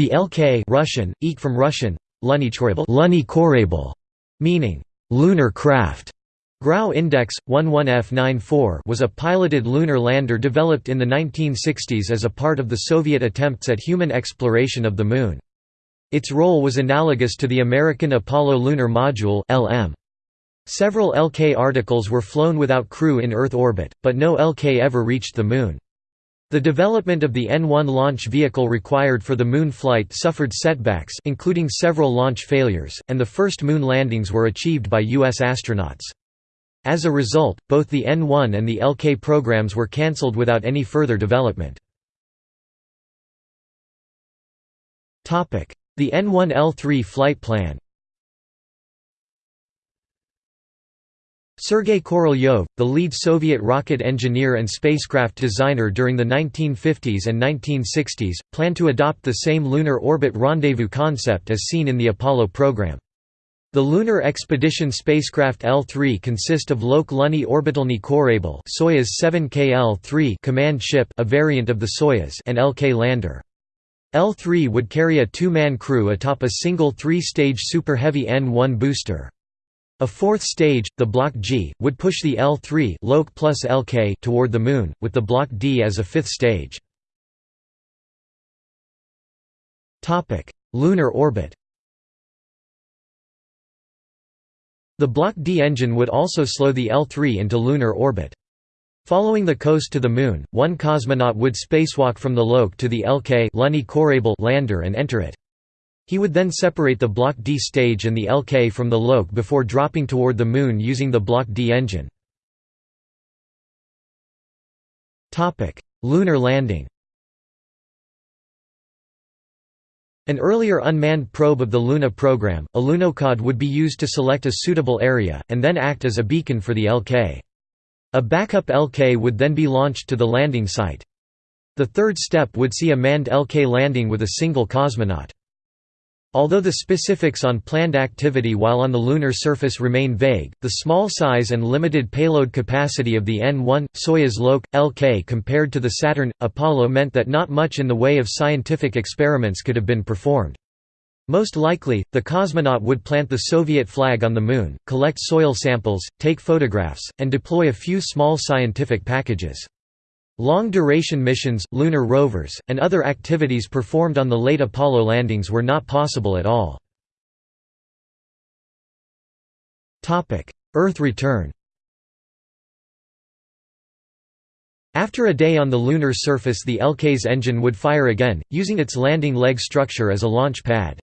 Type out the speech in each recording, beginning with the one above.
The LK Russian, ek from Russian, Lunny meaning, lunar craft, Grau Index 11F94 was a piloted lunar lander developed in the 1960s as a part of the Soviet attempts at human exploration of the Moon. Its role was analogous to the American Apollo Lunar Module (LM). Several LK articles were flown without crew in Earth orbit, but no LK ever reached the Moon. The development of the N-1 launch vehicle required for the Moon flight suffered setbacks including several launch failures, and the first Moon landings were achieved by U.S. astronauts. As a result, both the N1 and the LK programs were cancelled without any further development. The N1L3 flight plan Sergei Korolyov, the lead Soviet rocket engineer and spacecraft designer during the 1950s and 1960s, planned to adopt the same lunar orbit rendezvous concept as seen in the Apollo program. The Lunar Expedition spacecraft L3 consist of Lok Lunny Orbitalny Korabl Soyuz 7KL-3 command ship a variant of the Soyuz and LK lander. L3 would carry a two-man crew atop a single three-stage Super Heavy N-1 booster. A fourth stage, the Block G, would push the L3 Lok plus LK toward the Moon, with the Block D as a fifth stage. Lunar orbit The Block D engine would also slow the L3 into lunar orbit. Following the coast to the Moon, one cosmonaut would spacewalk from the LOK to the LK lander and enter it. He would then separate the Block D stage and the LK from the LOK before dropping toward the Moon using the Block D engine. Lunar landing An earlier unmanned probe of the Luna program, a Lunokhod would be used to select a suitable area, and then act as a beacon for the LK. A backup LK would then be launched to the landing site. The third step would see a manned LK landing with a single cosmonaut. Although the specifics on planned activity while on the lunar surface remain vague, the small size and limited payload capacity of the N-1, Soyuz Lok, Lk compared to the Saturn, Apollo meant that not much in the way of scientific experiments could have been performed. Most likely, the cosmonaut would plant the Soviet flag on the Moon, collect soil samples, take photographs, and deploy a few small scientific packages. Long-duration missions, lunar rovers, and other activities performed on the late Apollo landings were not possible at all. Earth return After a day on the lunar surface the LK's engine would fire again, using its landing leg structure as a launch pad.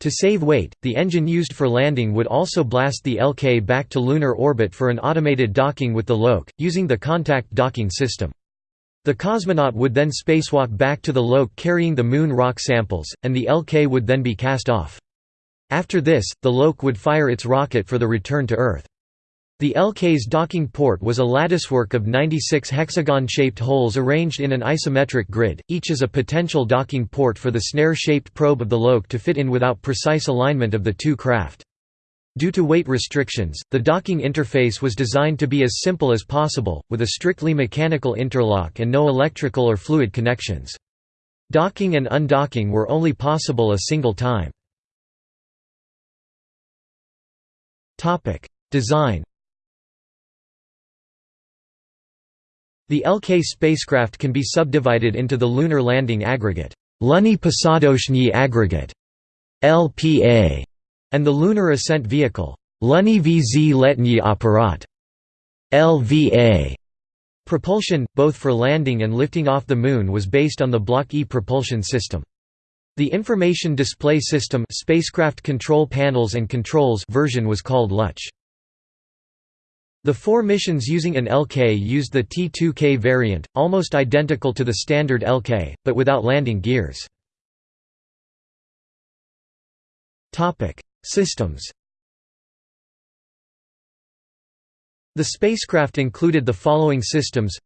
To save weight, the engine used for landing would also blast the LK back to lunar orbit for an automated docking with the LOK, using the contact docking system. The cosmonaut would then spacewalk back to the LOK carrying the Moon rock samples, and the LK would then be cast off. After this, the LOK would fire its rocket for the return to Earth. The LK's docking port was a latticework of 96 hexagon-shaped holes arranged in an isometric grid, each as a potential docking port for the snare-shaped probe of the LOK to fit in without precise alignment of the two craft. Due to weight restrictions, the docking interface was designed to be as simple as possible, with a strictly mechanical interlock and no electrical or fluid connections. Docking and undocking were only possible a single time. Design The LK spacecraft can be subdivided into the Lunar Landing Aggregate Lunny Posadochny Aggregate LPA and the Lunar Ascent Vehicle Lunny Vzletny Apparat LVA. Propulsion, both for landing and lifting off the Moon was based on the Block E propulsion system. The Information Display System spacecraft control panels and controls version was called LUCH. The four missions using an LK used the T2K variant, almost identical to the standard LK, but without landing gears. Systems. The spacecraft included the following systems.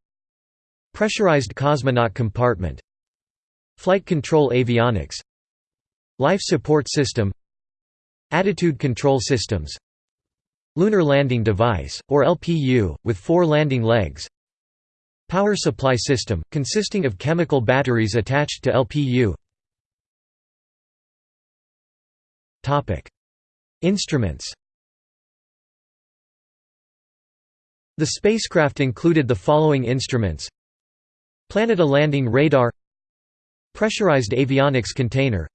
Pressurized cosmonaut compartment. Flight control avionics. Life support system. Attitude control systems. Lunar Landing Device, or LPU, with four landing legs. Power supply system, consisting of chemical batteries attached to LPU Instruments. The spacecraft included the following instruments. Planeta landing radar. Pressurized avionics container.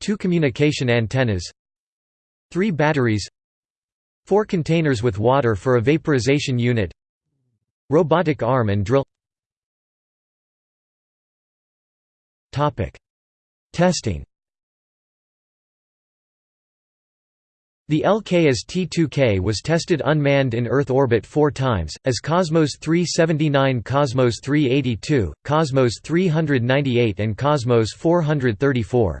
Two communication antennas. Three batteries. Four containers with water for a vaporization unit. Robotic arm and drill. Testing The LKS T2K was tested unmanned in Earth orbit four times, as Cosmos 379 Cosmos 382, Cosmos 398 and Cosmos 434.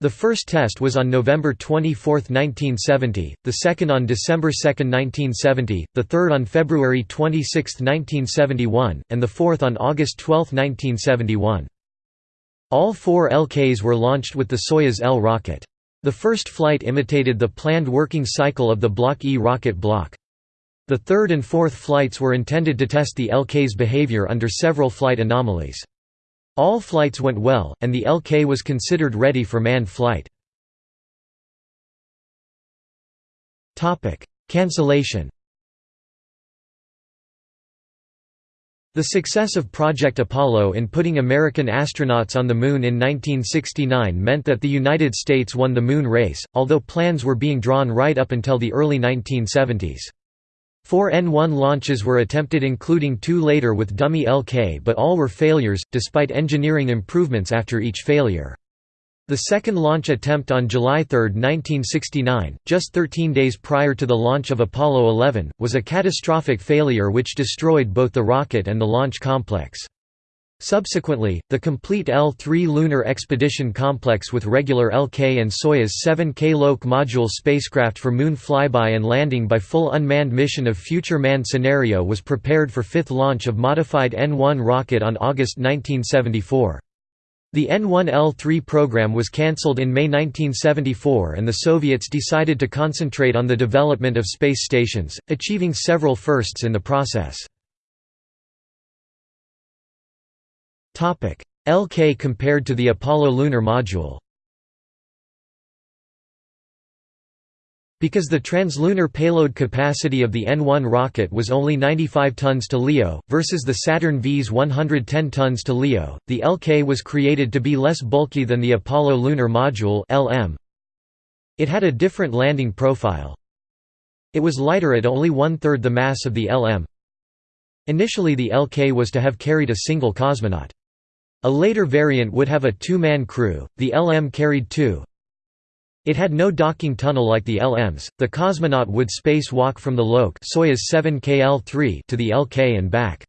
The first test was on November 24, 1970, the second on December 2, 1970, the third on February 26, 1971, and the fourth on August 12, 1971. All four LKs were launched with the Soyuz L rocket. The first flight imitated the planned working cycle of the Block E rocket block. The third and fourth flights were intended to test the LK's behavior under several flight anomalies. All flights went well, and the LK was considered ready for manned flight. Cancellation The success of Project Apollo in putting American astronauts on the Moon in 1969 meant that the United States won the Moon race, although plans were being drawn right up until the early 1970s. Four N-1 launches were attempted including two later with dummy LK but all were failures, despite engineering improvements after each failure. The second launch attempt on July 3, 1969, just 13 days prior to the launch of Apollo 11, was a catastrophic failure which destroyed both the rocket and the launch complex. Subsequently, the complete L-3 lunar expedition complex with regular LK and Soyuz 7K LOK module spacecraft for moon flyby and landing by full unmanned mission of future manned scenario was prepared for fifth launch of modified N-1 rocket on August 1974. The N1L3 program was cancelled in May 1974 and the Soviets decided to concentrate on the development of space stations, achieving several firsts in the process. LK compared to the Apollo lunar module Because the translunar payload capacity of the N1 rocket was only 95 tons to LEO, versus the Saturn V's 110 tons to LEO, the LK was created to be less bulky than the Apollo lunar module. It had a different landing profile. It was lighter at only one-third the mass of the LM. Initially the LK was to have carried a single cosmonaut. A later variant would have a two-man crew, the LM carried two, it had no docking tunnel like the LMs. The cosmonaut would spacewalk from the LOK Soyuz 7 KL-3 to the LK and back.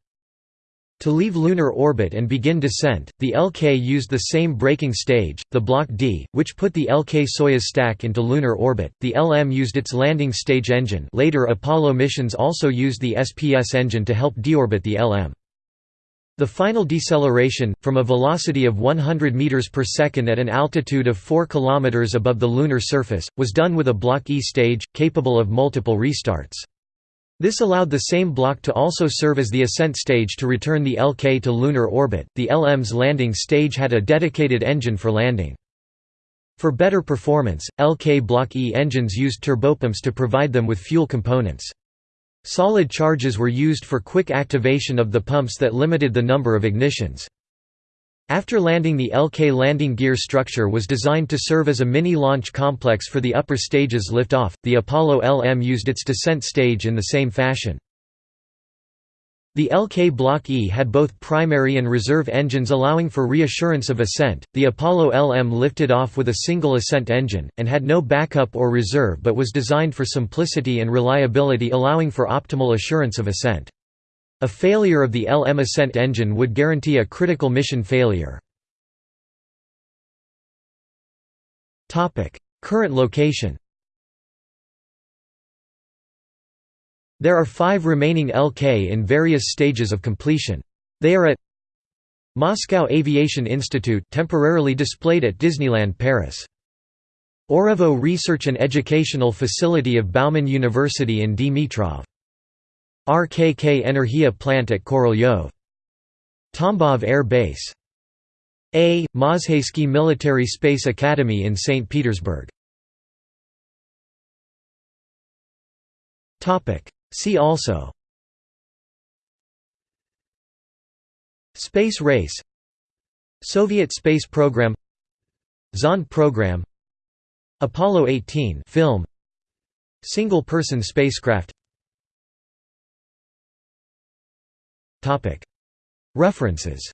To leave lunar orbit and begin descent, the LK used the same braking stage, the Block D, which put the LK Soyuz stack into lunar orbit. The LM used its landing stage engine. Later Apollo missions also used the SPS engine to help deorbit the LM. The final deceleration, from a velocity of 100 meters per second at an altitude of 4 kilometers above the lunar surface, was done with a Block E stage, capable of multiple restarts. This allowed the same block to also serve as the ascent stage to return the LK to lunar orbit. The LM's landing stage had a dedicated engine for landing. For better performance, LK Block E engines used turbopumps to provide them with fuel components. Solid charges were used for quick activation of the pumps that limited the number of ignitions. After landing the LK landing gear structure was designed to serve as a mini-launch complex for the upper stages lift-off, the Apollo LM used its descent stage in the same fashion. The LK Block E had both primary and reserve engines allowing for reassurance of ascent. The Apollo LM lifted off with a single ascent engine, and had no backup or reserve but was designed for simplicity and reliability allowing for optimal assurance of ascent. A failure of the LM ascent engine would guarantee a critical mission failure. Current location There are five remaining LK in various stages of completion. They are at Moscow Aviation Institute temporarily displayed at Disneyland Paris. Orevo Research and Educational Facility of Bauman University in Dimitrov. RKK Energia plant at Korolyov. Tambov Air Base. A. Mozhaysky Military Space Academy in St. Petersburg See also Space race Soviet space program Zond program Apollo 18 film Single-person spacecraft References